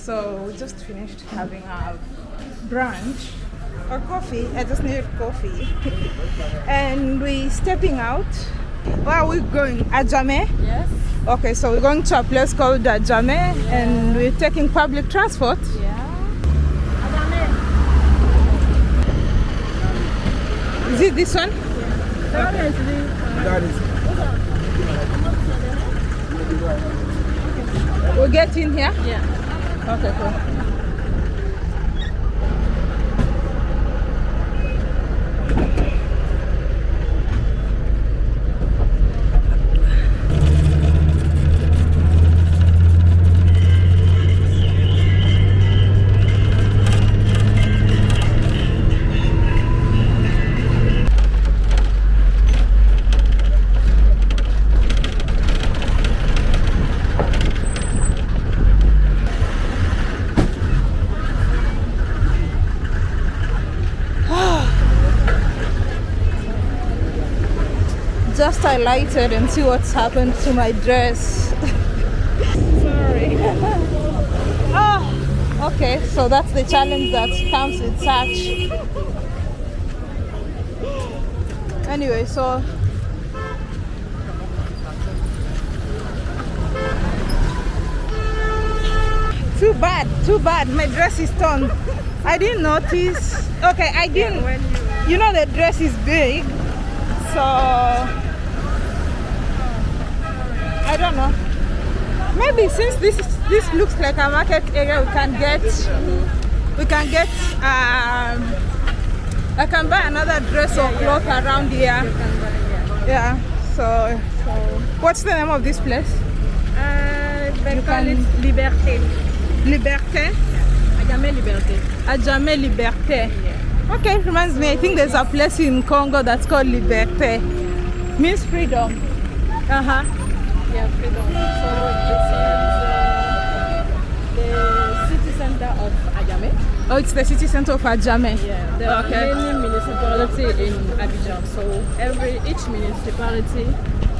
So we just finished having our brunch or coffee. I just needed coffee. and we're stepping out. Where are we going? Adjame? Yes. Okay, so we're going to a place called Adjame and we're taking public transport. Yeah. Adjame. Is it this one? That is the uh, That is. We'll get in here? Yeah. Okay, cool. Highlighted and see what's happened to my dress. Sorry. oh, okay, so that's the challenge that comes with such. Anyway, so too bad, too bad. My dress is torn. I didn't notice. Okay, I didn't. You know the dress is big, so I don't know. Maybe since this is, this looks like a market area, we can get we can get um, I can buy another dress or cloth around here. Yeah. So, so what's the name of this place? Uh, they You call can- it Liberté. Liberté. Adjame Liberté. Adjame Liberté. Okay, reminds me. I think there's a place in Congo that's called Liberté. Means freedom. Uh huh. Yeah, freedom. So is uh, the city center of Adjame. Oh, it's the city center of Adjame. Yeah, there are Okay. many municipalities in Abidjan. So every each municipality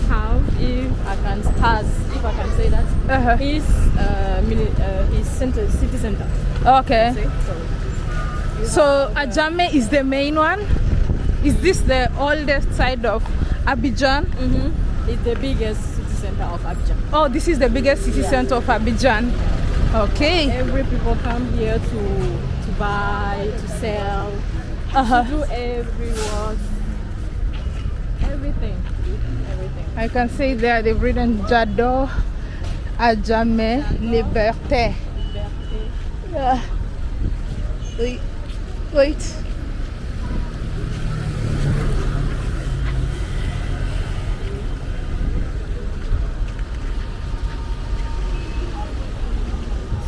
have, if I can, has, if I can say that, Uh-huh. his uh, mini, uh, his center, city center. Okay. So So Adjame is the main one. Is this the oldest side of Abidjan? Mhm. It's the biggest city center of Abidjan. Oh, this is the biggest city Yeah. center of Abidjan. Okay. Every people come here to to buy, to sell, Uh-huh. to do every work, everything, everything. I can see there they've written Jado Adjame Liberté. Yeah. Wait. Wait.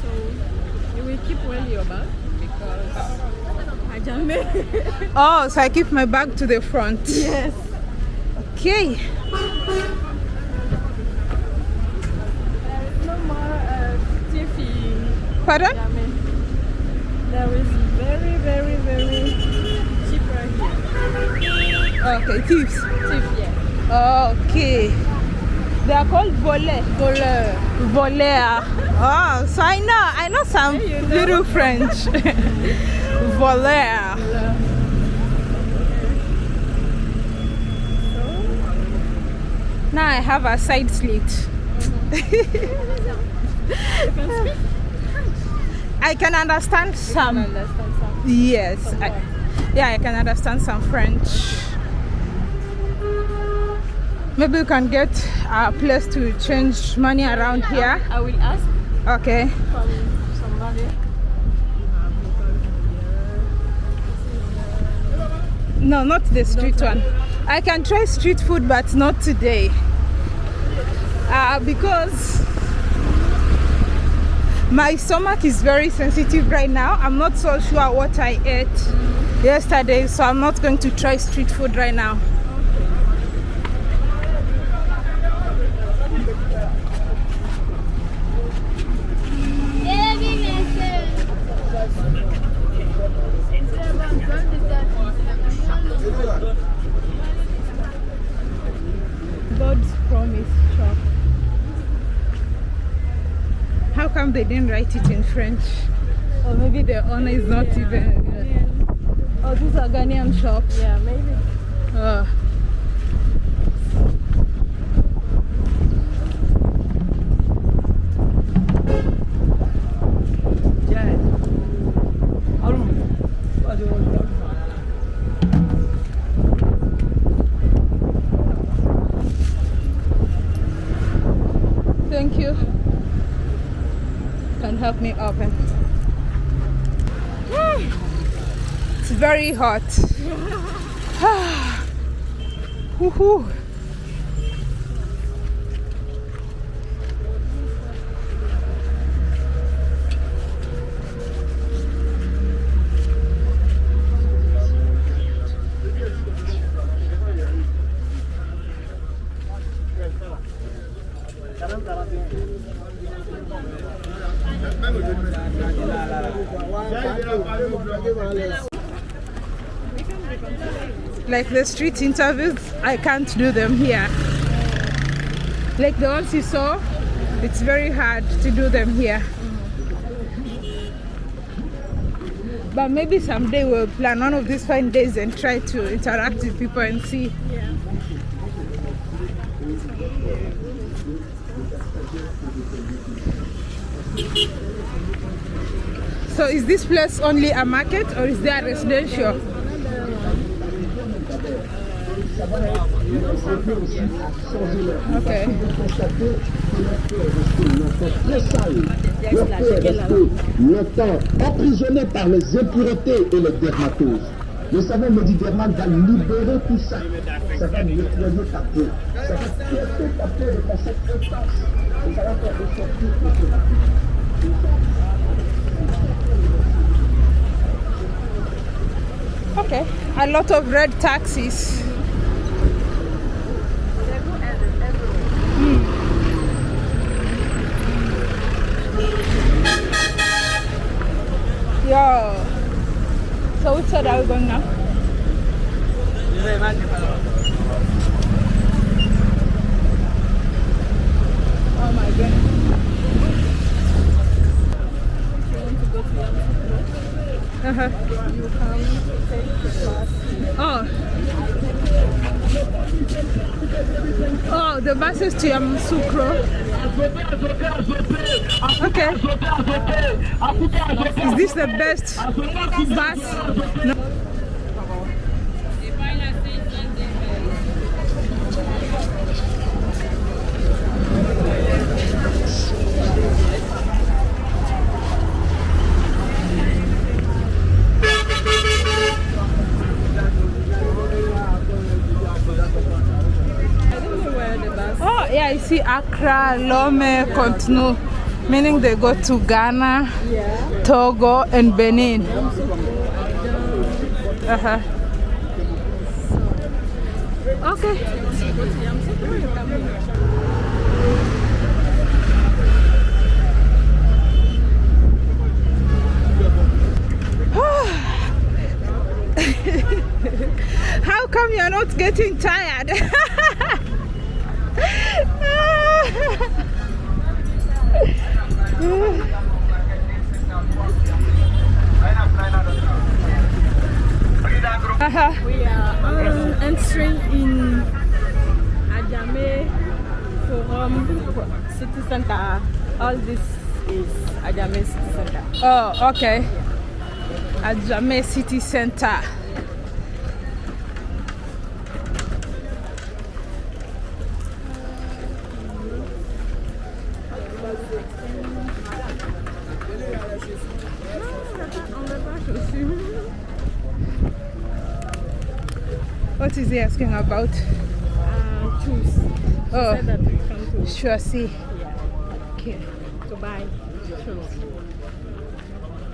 So you will keep where you're back because Adjame. Oh, so I keep my bag to the front. yes. Okay. There is no more uh, Pardon? Is very, very, very cheaper here. Okay, thieves. Tiff, yeah. Okay. They are called volet. Voleur. Voleur. Oh, so I know, I know some you know. little French. Voleur. Now I have a side slit. I can understand some. Understand some? Yes. Some I, yeah, I can understand some French. Maybe you can get a place to change money around here. I will ask Okay. from somebody. No, not the street one. I can try street food, but not today. Uh, because my stomach is very sensitive right now. I'm not so sure what I ate yesterday, so I'm not going to try street food right now. God's promise shop. How come come they didn't write it in French. Or maybe the owner is not Yeah. even. Oh, these are Ghanaian shops. Yeah, maybe. Uh, thank you. Can help me open. Hmm. It's very hot. Woohoo. The street interviews i can't do them here. Like the ones you saw it's very hard to do them here. But maybe someday we'll plan one of these fine days and try to interact with people and see. So is this place only a market or is there a residential okay longtemps emprisonné par les impuretés et les dermatoses. Le savon médidermal va libérer tout ça. Ça va okay a lot of red taxis So which side are we going now? Oh my goodness. Uh-huh. Oh. Oh, the buses to Yamoussoukro. Okay. Is this the best bus? No. I don't know where the bus. See Accra, Lome, Cotonou, meaning they go to Ghana, Togo, and Benin. Uh-huh. Okay. How come you're not getting tired? Uh-huh. We are um, entering in Adjame Forum City Center. All this is Adjame City Center. Oh, okay. Adjame City Center. What is he asking about? Uh, choose. Oh, Said that we come to, sure, see. yeah, Okay. to buy shoes.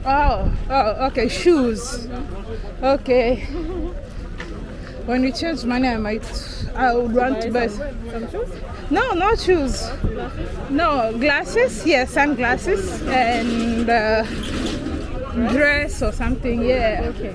Oh, oh, okay, shoes. Okay. When we change money, I might, I would want to buy. some, some shoes. No, no shoes. Glasses. No, glasses, yes, sunglasses, and uh, dress or something, yeah. Okay.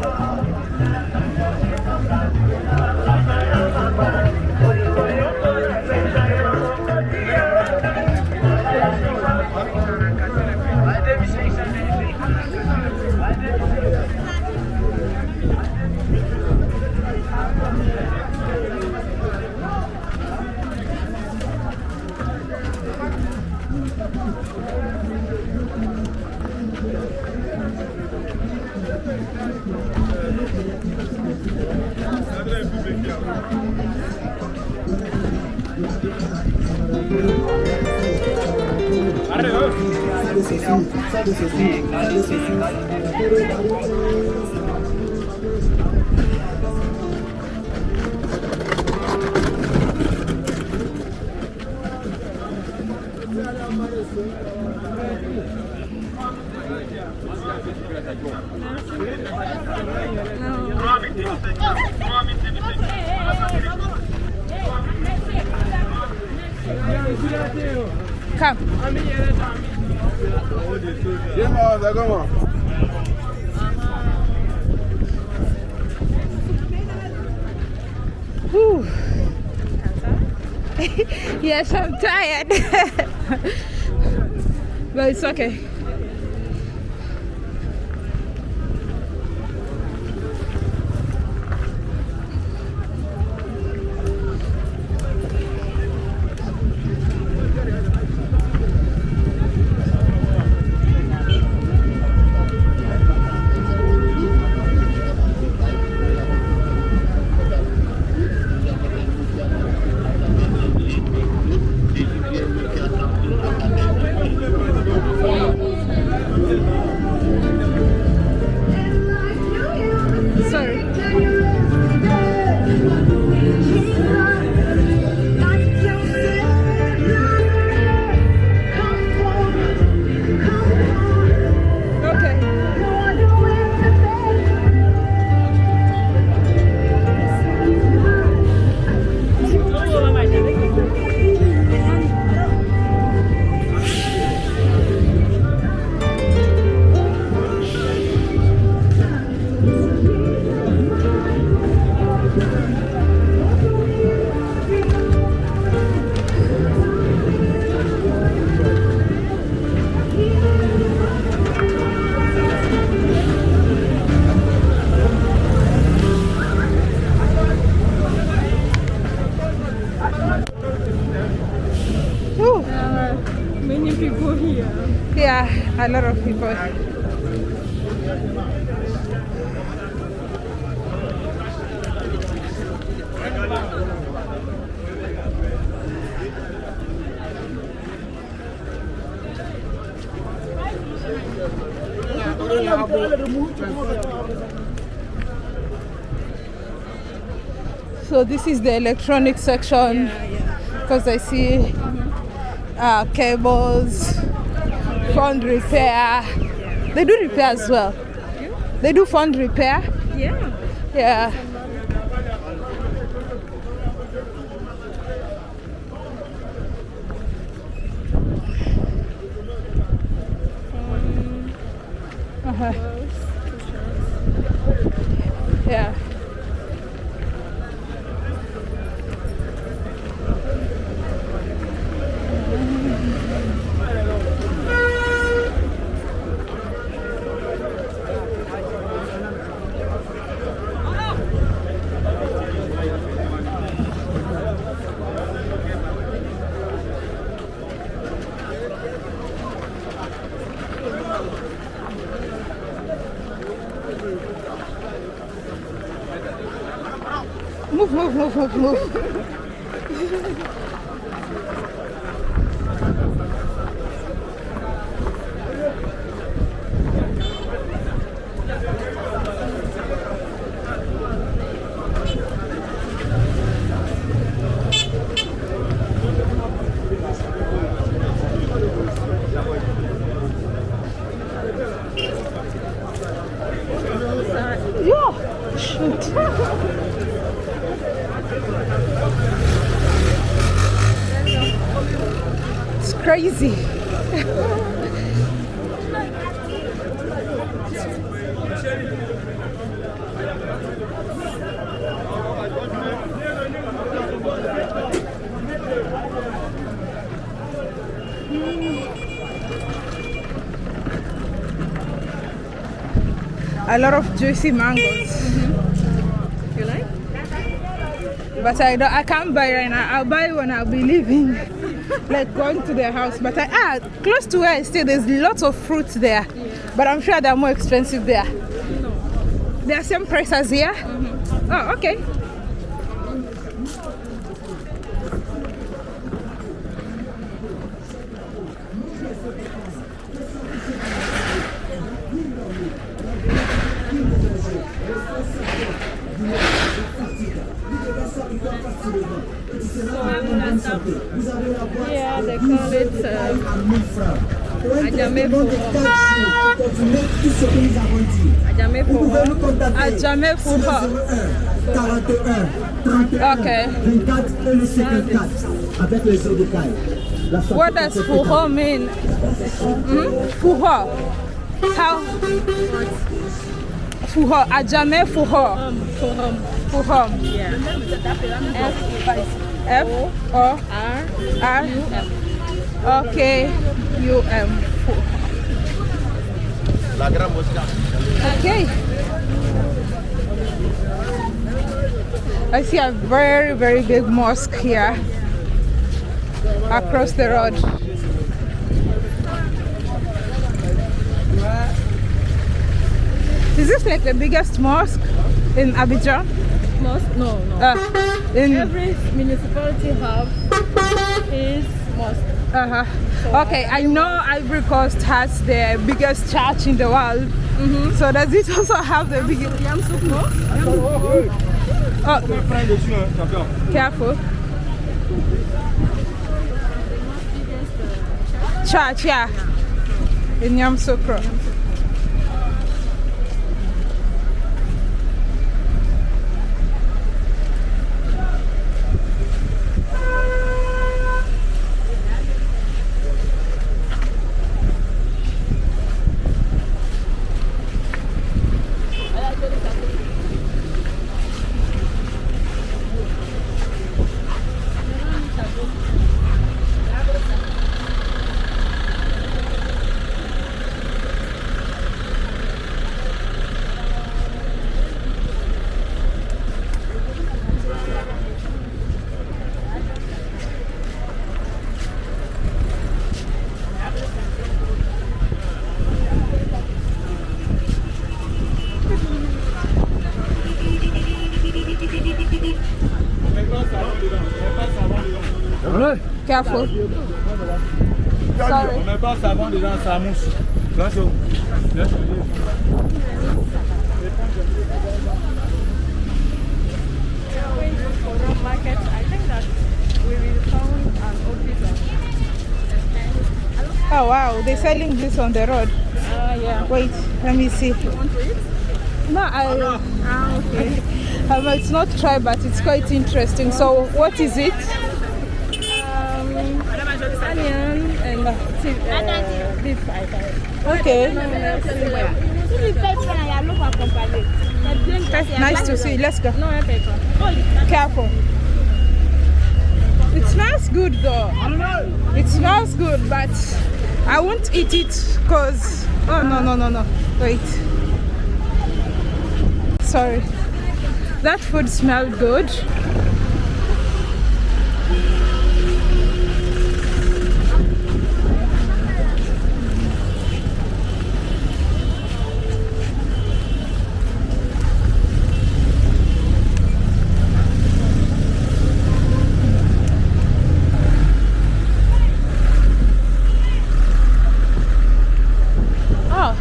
Não. Come. Yes, I'm tired. but it's okay. So this is the electronic section because I see uh, cables, phone repair. They do repair as well. They do phone repair. Yeah. Yeah. Uh-huh. Yeah. Move, move, crazy. A lot of juicy mangoes. Mm-hmm. You like? But I don't I can't buy right now. I'll buy when I'll be leaving. Like going to their house. But I ah close to where I stay there's lots of fruits there. But I'm sure they're more expensive there. No. They're same price as here? Oh okay. Vous pouvez nous contacter À jamais pour sur pas. 01 41 31 Ok. 24 et le 54 avec les eaux de caille. What does fuho mean? Hmm? Fuho. How? Fuho. Ajame fuho. Forum. Fuho. Yeah. F F O R R U M. O-K U M. Okay. I see a very, very big mosque here across the road. Is this like the biggest mosque in Abidjan? Mosque? No, no. Uh, in Every municipality have his mosque. Uh-huh. Okay, I know Ivory Coast has the biggest church in the world. So does it also have the biggest? Yamsouk Mosque? Oh, careful. Church, yeah. In Yamoussoukro. Careful. Sorry. On met pas savon dedans, ça mouche. Bien chaud. Bien chaud. Going to Forum Market, I think that we will found an office. Oh wow, they're selling this on the road. Ah, yeah. Wait, let me see. You Want to eat? No, I. Ah, okay. Um, it's not try, but it's quite interesting. So, what is it? Um, onion think. Okay, nice to see. Let's go. Careful. It smells good though. It smells good, but I won't eat it because. Oh no no no no! Wait. Sorry. That food smelled good. Oh,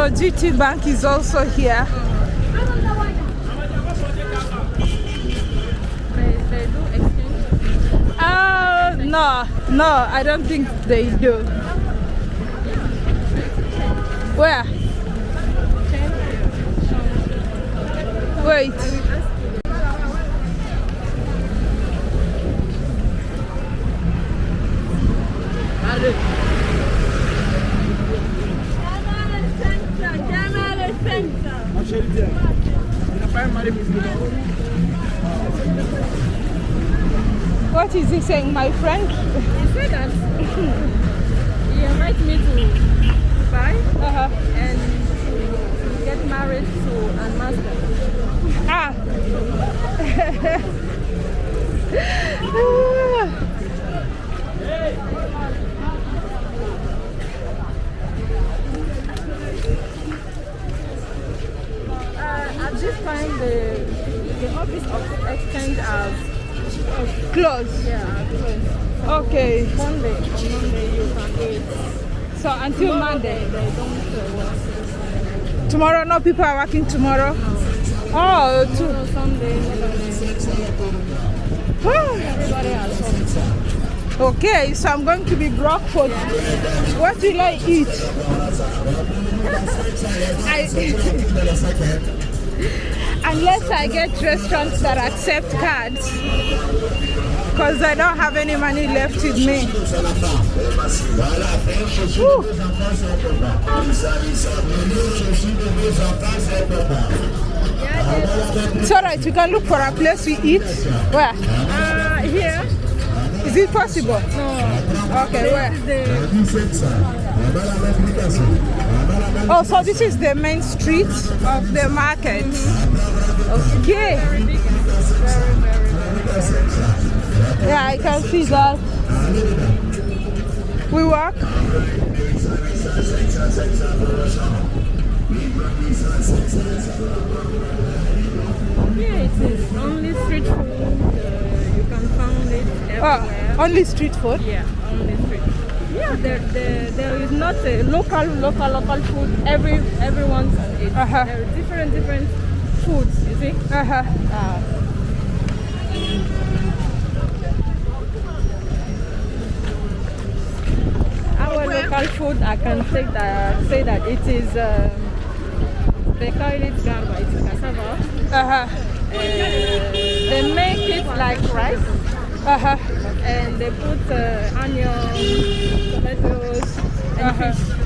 so GT Bank is also here. Uh, no, no, I don't think they do. Where? Wait. What is he saying, my friend? He said that he invited me to Dubai Uh-huh. and to get married to a master. Ah. Uh, at this time, the the office of exchange has Close. yeah closed. Okay. Monday on Monday you can do it. So until Monday. They don't work. Tomorrow, no people are working tomorrow. Oh, to, Sunday, everybody has home. okay. So I'm going to be broke for. What will I eat? I, unless I get restaurants that accept cards, because I don't have any money left with me. It's alright, we can look for a place we eat. Where? Uh, here, Is it possible? no. Okay, where? This Oh, so this is the main street of the market. Okay. very very, very, very. Yeah, I can see that. We walk. Here it is only street food. Uh, you can find it everywhere. Oh, only street food. Yeah, only street. food. Yeah, there, there, there is not a local, local, local food. Every everyone can eat. Uh-huh. There are different, different foods. You see? Uh, our local food, I can say that say that it is. Um, they call it garba. It's cassava. Uh, they make it like rice. Uh-huh. and they put uh, onion, tomatoes, and Uh-huh. fish,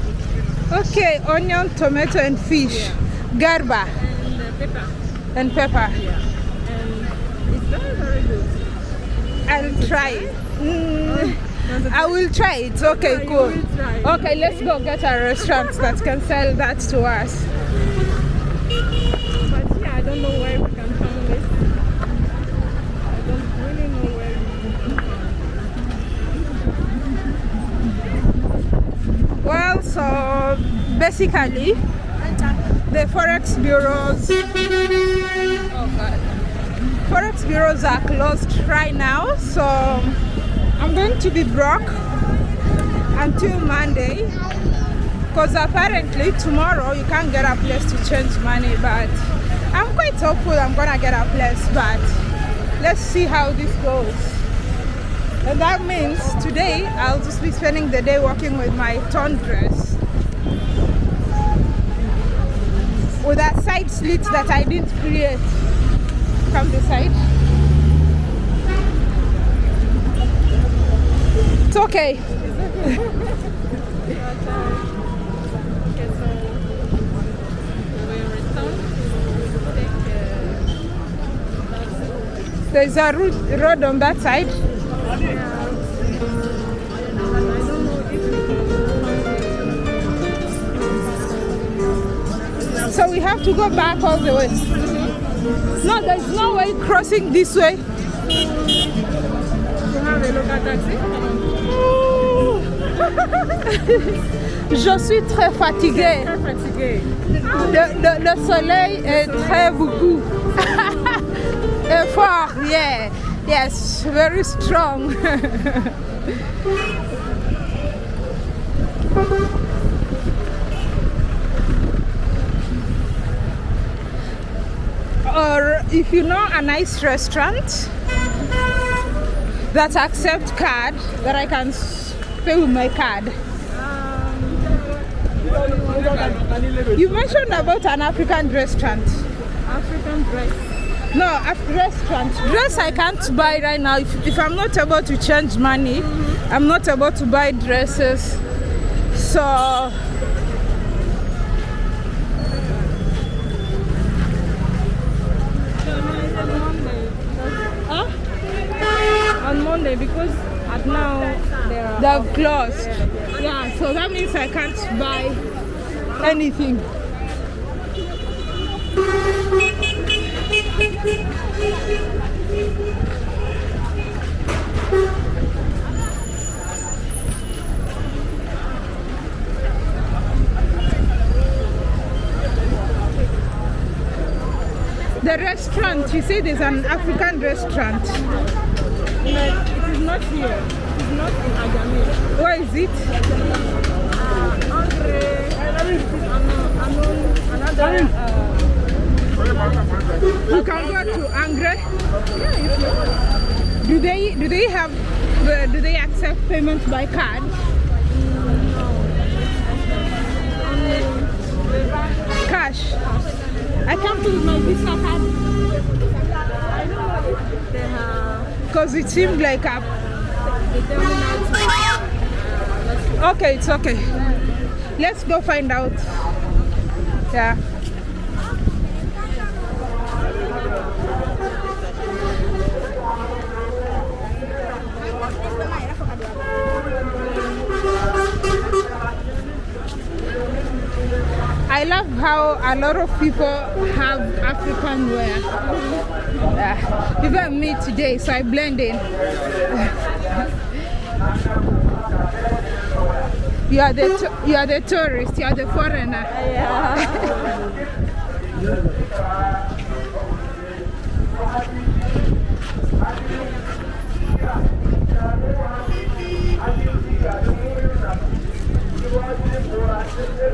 Okay, onion, tomato, and fish. Garba and uh, pepper. and pepper. Yeah, and it's very very good. I'll try it. Mm, I will try it. Okay, cool. try. Okay, let's go get a restaurant that can sell that to us. But yeah, I don't know where we can find this. I don't really know where. We... Well, so basically, the forex bureaus, forex bureaus are closed right now. So I'm going to be broke until Monday, because apparently tomorrow you can't get a place to change money. But I'm quite hopeful I'm gonna get a place. But let's see how this goes. And that means today I'll just be spending the day working with my torn dress. With that side slit that I didn't create from the side. It's okay. There's a road on that side. Have to go back all the way. No, there's no way crossing this way. Je suis très fatiguée. Très fatigué. Le, le- le soleil est très beaucoup. Et fort, yeah. Yes, very strong. or if you know a nice restaurant that accept card that I can pay with my card. You mentioned about an African restaurant. African dress. No, a restaurant. Dress I can't buy right now. If, if I'm not able to change money, I'm not able to buy dresses. So Huh? On Monday because at now they've closed. Yeah, so that means I can't buy anything. The restaurant, you say there's an African restaurant. But it is not here. It is not in Agami. Where is it? Uh, Andre, it is unknown, unknown, another. Uh, You can go to Angre. Yeah, Do they do they have do they accept payment by card? No. Cash. I can't put my Visa card I don't know if they have. Because it seemed like a. Okay, it's okay. Let's go find out. Yeah. Love how a lot of people have African wear. Yeah. Even me today, so I blend in. You are the you are the tourist. You are the foreigner.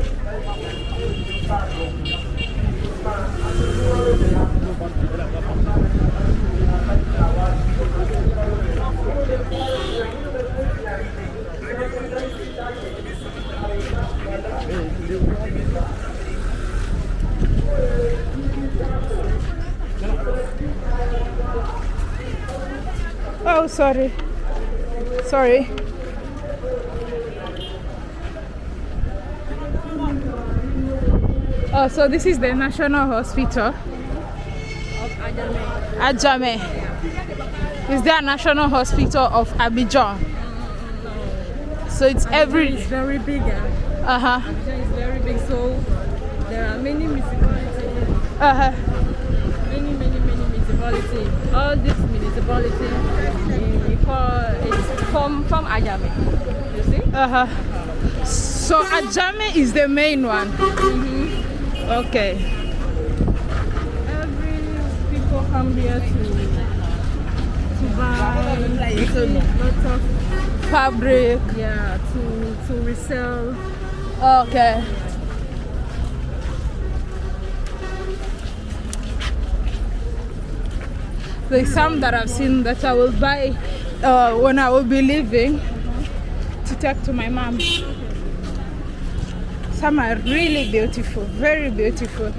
Oh, sorry. Sorry. Oh, so this is the National Hospital. Of Agami. Adjame. Is there a National Hospital of Abidjan? So it's every. It's very big. Uh, Uh huh. Abidjan is very big, so there are many municipalities. Uh huh. Many, many, many municipalities. All these municipalities, we it's from from Agami. You see? Uh huh. So Adjame is the main one. Okay. Every people come here to to buy lots of Fabric. yeah to to resell. Okay. There's some that I've seen that I will buy uh, when I will be leaving to take to my mom. Some are really beautiful, very beautiful.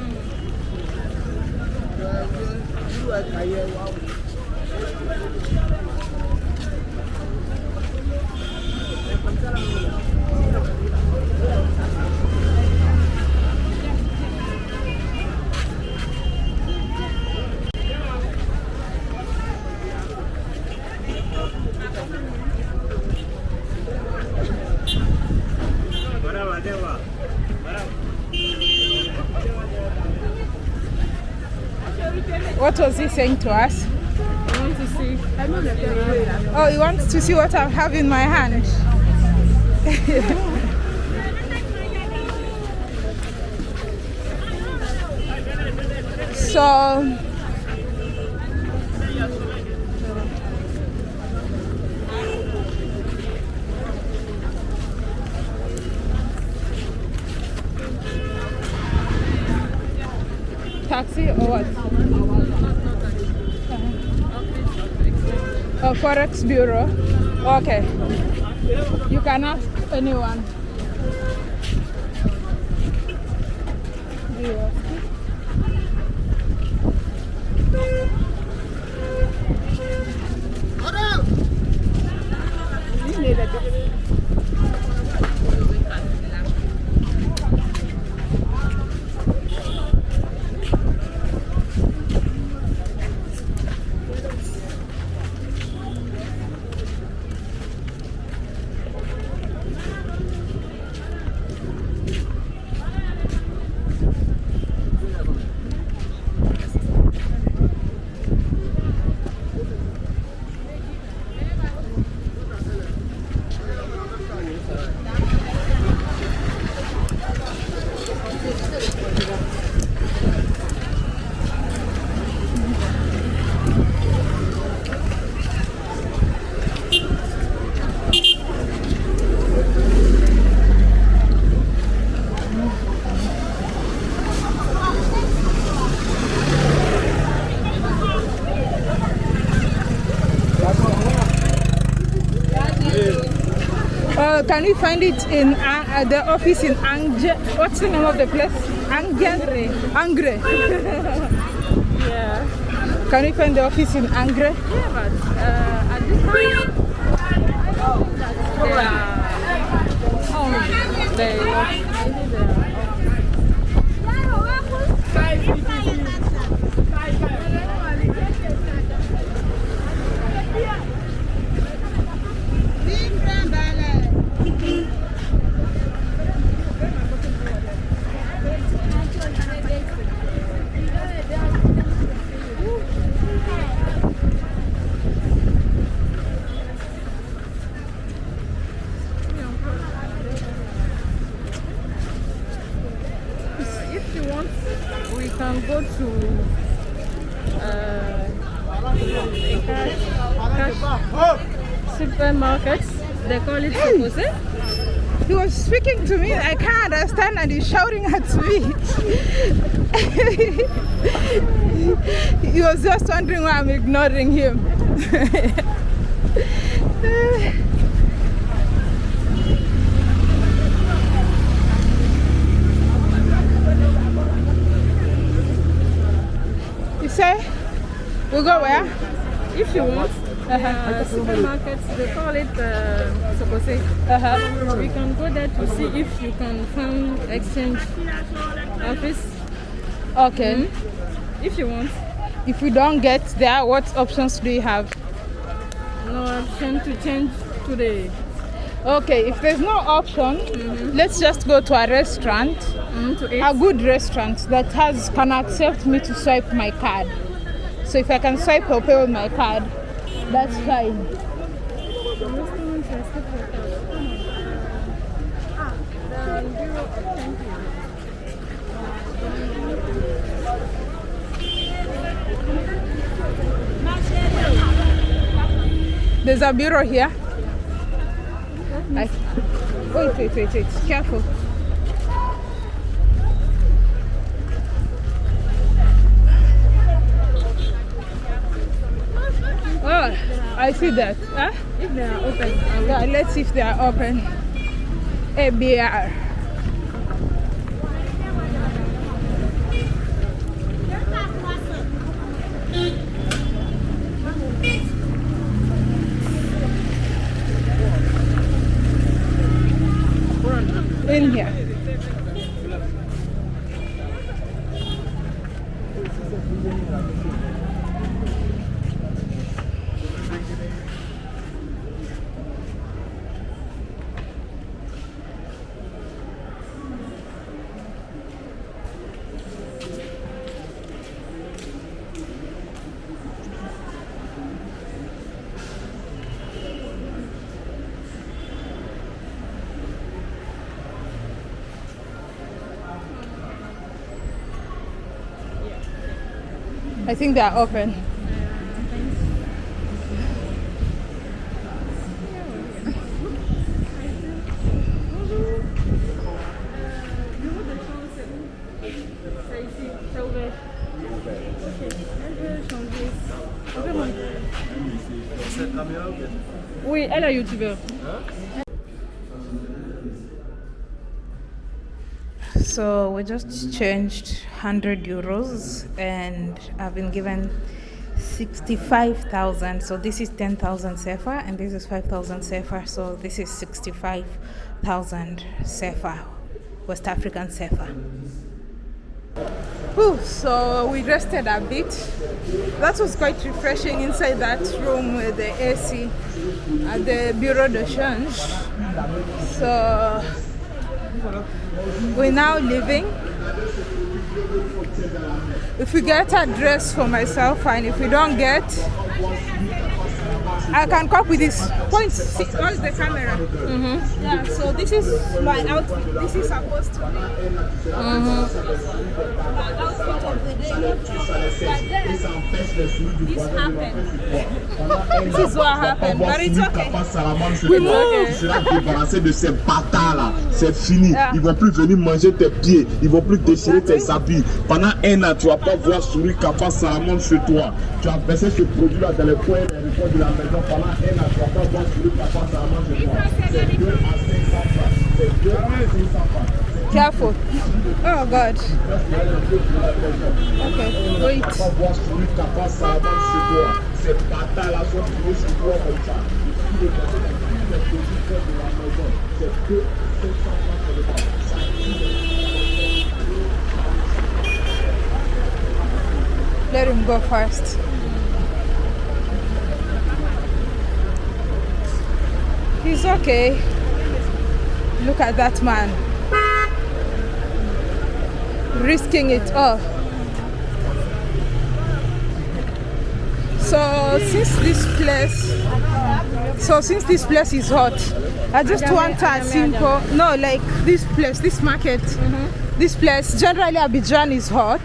Saying to us? I want to see. Oh, he wants to see what I have in my hand. so taxi or what? A forex bureau. Okay. You can ask anyone. Do can we find it in uh, uh, the office in Angre? What's the name of the place? Angre. Angre. Yeah. Can we find the office in Angre? Yeah, but uh, at this time, are home. They maybe they are if you want, we can go to uh, a cash, cash call it He was speaking to me. I can't understand, and he's shouting at me. he was just wondering why I'm ignoring him. you say we go where? If you want, uh, supermarkets, they call it uh, Sococé. Uh-huh. We can go there to see if you can find exchange office. Okay. If you want, If we don't get there, what options do you have? no option to change today. Okay, if there's no option, let's just go to a restaurant, mm, to a good restaurant that has can accept me to swipe my card. So if I can swipe or pay with my card, that's fine. There's a bureau here. I, wait, wait, wait, wait. Careful. Oh, I see that. Huh? If they are open, Yeah, let's see if they are open. ABR. In here. I think they are open. Oui, elle est youtubeur. So we just changed 100 euros and I've been given 65,000. So this is 10,000 CFA and this is 5,000 CFA. So this is 65,000 CFA, West African CFA. Ooh, so we rested a bit. That was quite refreshing inside that room with the AC at the Bureau de Change. So we're now leaving. If we get a dress for myself, fine. If we don't get, I can cope with this. Point, see, what's the camera? Mm-hmm. Yeah, so this is my outfit. This is supposed to be my outfit of the day. But then, this happened. this is what happened, but it's okay. We move. Tu seras débarrassé de ces bâtards là. C'est fini. Yeah. Ils vont plus venir manger tes pieds. Ils vont plus déchirer tes habits. Pendant un an, tu vas pas voir Souris Kappa chez toi. Tu as versé ce produit là dans les coins et les recoins de la maison. Pendant un an, tu vas pas voir Souris Kappa Salamon chez toi. C'est 2 à 500 francs. C'est 2 à 500 francs. Careful. Oh God. Okay, wait. vas pas voir Souris Kappa Salamon chez toi. Ces bâtards là sont venus chez toi comme ça. Ils vont manger les produits près de la maison. C'est 2 500 francs pour le Let him go first. He's okay. Look at that man. Risking it all. So since this place so since this place is hot, I just want a simple no like this place, this market. Mm-hmm. This place generally Abidjan is hot.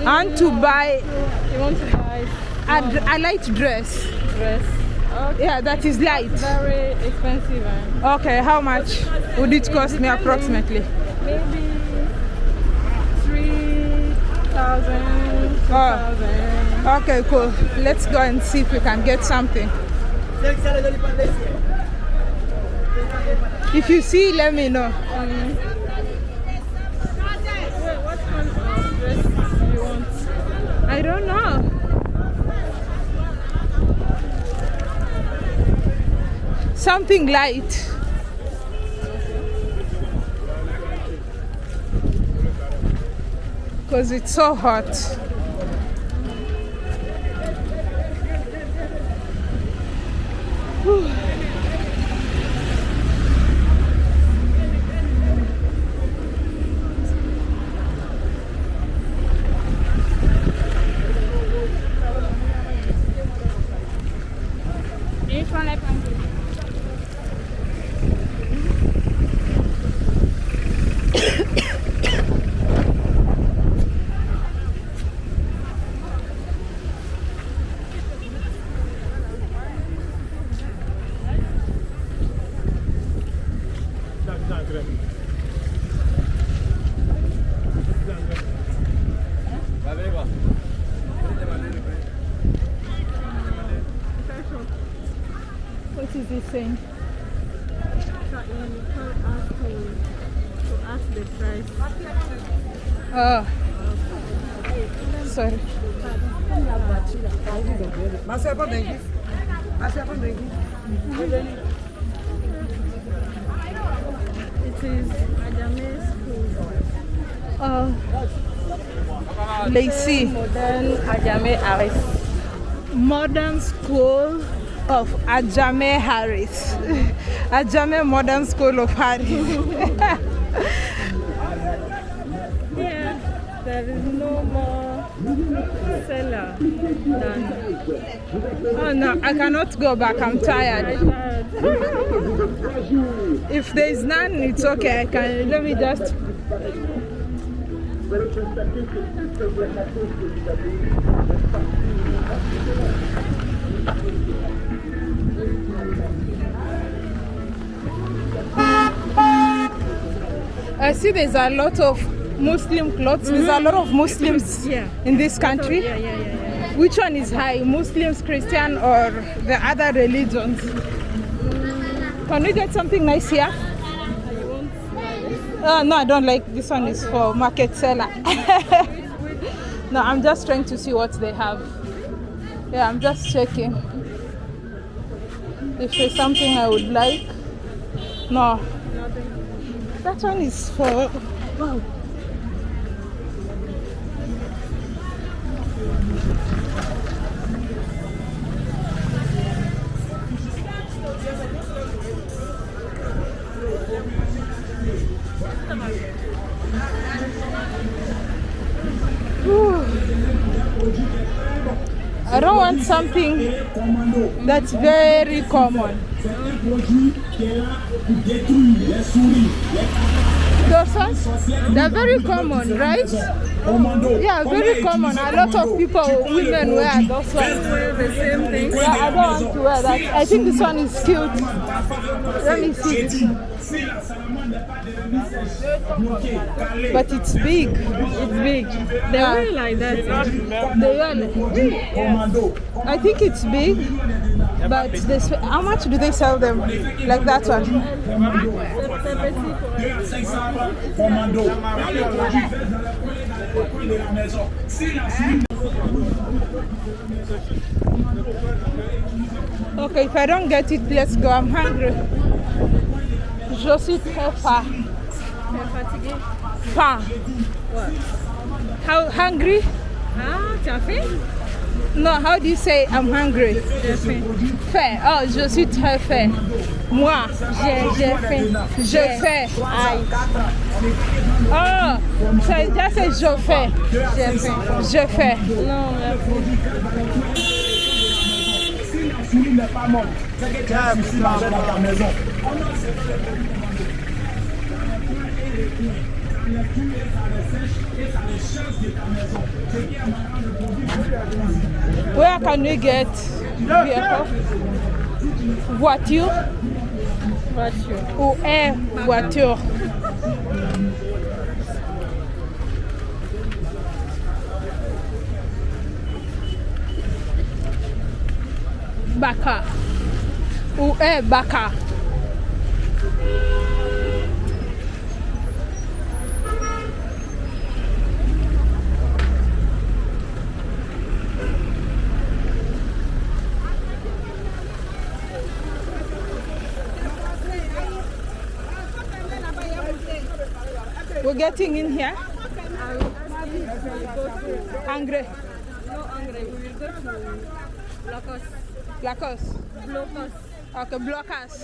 And to mm-hmm. buy You want to buy a, a light dress. dress? Okay. Yeah, that is light. Very expensive. eh? Okay, how much would it cost me approximately? Maybe three thousand, two Oh. thousand. Okay, cool. Let's go and see if we can get something. If you see, let me know. Wait, what kind of dress do you want? I don't know. Something light. Because it's so hot. Adjame Aris. Modern School of Adjame Harris. Adjame Modern School of Harris. Here, there is no more seller than Oh no, I cannot go back. I'm tired. tired. If there is none, it's okay. I can. Let me just. I see there's a lot of Muslim clothes. There's a lot of Muslims Yeah. in this country. Yeah, yeah. Which one is high, Muslims, Christian, or the other religions? Can we get something nice here? Uh, no, I don't like this one. Is for market seller. no, I'm just trying to see what they have. Yeah, I'm just checking if there's something I would like. No. That one is for. Wow. I don't want something that's very common. Those they're very common, right? Yeah, very common. A lot of people, women wear those ones. The same thing. Yeah, I don't want to wear that. I think this one is cute. Let me see. But it's big. It's big. They Yeah. wear like that. They wear I think it's big, but this, how much do they sell them? Like that one? Okay, if I don't get it, let's go. I'm hungry. Je suis très faim. Fatiguée. Faim. What? How hungry? Ah, tu as faim? No, how do you say I'm hungry? J'ai faim. Faim. Oh, je suis très faim. Moi, J'ai j'ai faim. je fais. Aïe. Oh, ça déjà c'est je fais. J'ai faim. Je fais. Non, merci. Where can we get vehicle? Voiture? Voiture. ou air voiture? Baka ou air Baka. Getting in here. Hungry. No hungry. We will go to Locos. Lacos. Blocos. Okay, blockers.